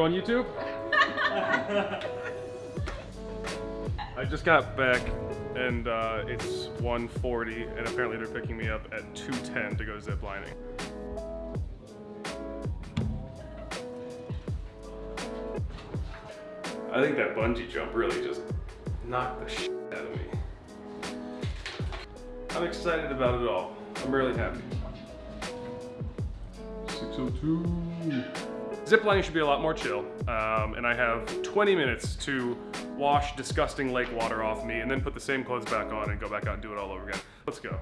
on YouTube? I just got back and uh, it's 1:40, and apparently they're picking me up at 2:10 to go ziplining. I think that bungee jump really just knocked the shit out of me. I'm excited about it all. I'm really happy. 602. Ziplining should be a lot more chill, um, and I have 20 minutes to wash disgusting lake water off me and then put the same clothes back on and go back out and do it all over again. Let's go.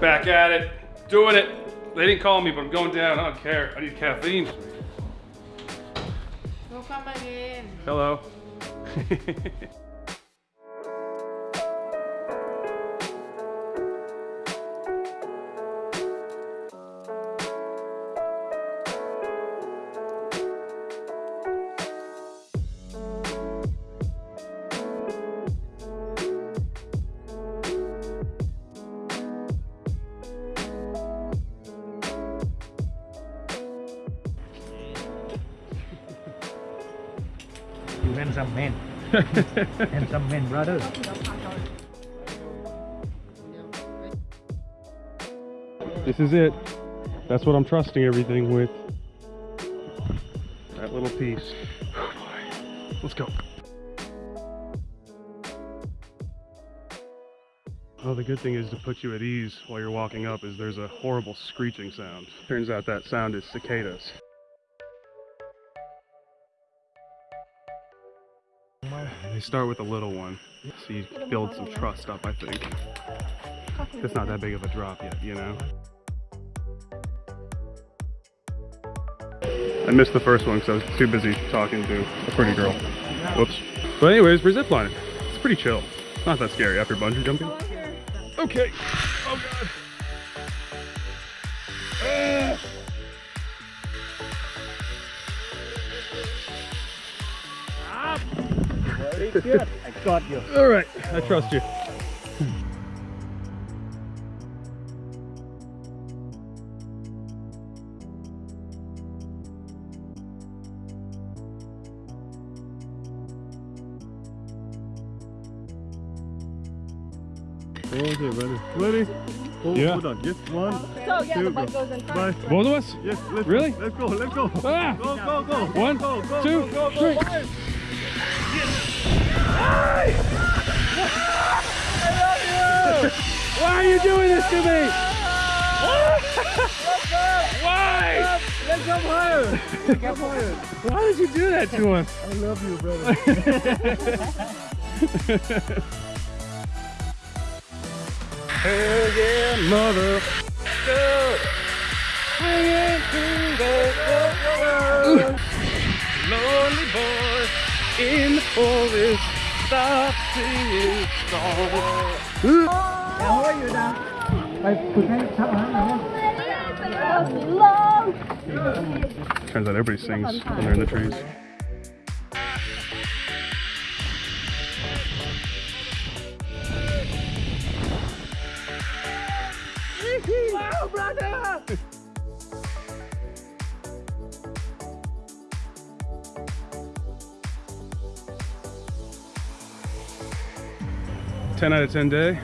Back at it, doing it. They didn't call me, but I'm going down. I don't care. I need caffeine. No come again. Hello. You handsome man. handsome man, brother. This is it. That's what I'm trusting everything with. That little piece. Oh boy. Let's go. Oh, the good thing is to put you at ease while you're walking up is there's a horrible screeching sound. Turns out that sound is cicadas. Start with a little one, so you build some trust up, I think. It's not that big of a drop yet, you know? I missed the first one because I was too busy talking to a pretty girl. Whoops. But anyways, we're ziplining. It's pretty chill. Not that scary after bungee jumping. Oh, okay. Oh god. Very. I got you. All right, I trust you. Okay, ready. Ready? Hold, Yeah. hold on. Yes, one, So yeah, two, the go. bike goes in front. Bye. Both of us? Yes, let's Really? go. Let's go. Let's go. Ah! Go, go, go. One, go, go, two, go, go, go. Three. Why are you doing this to me? Why? Let's jump higher. Let's jump higher. Why did you do that to us? I love you, brother. Hell yeah, mother. Swinging through the Lonely boy in forest stops singing song. How are you now? Turns out everybody sings when they're in the trees. Wow, brother! Ten out of ten day.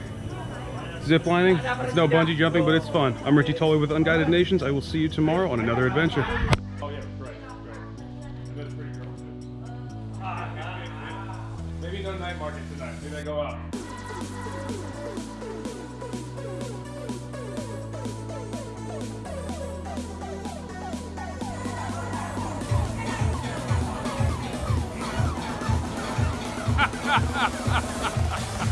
Zip lining. It's no bungee jumping, but it's fun. I'm Richie Tolley with Unguided Nations. I will see you tomorrow on another adventure. Oh. Maybe no night market tonight. Go out.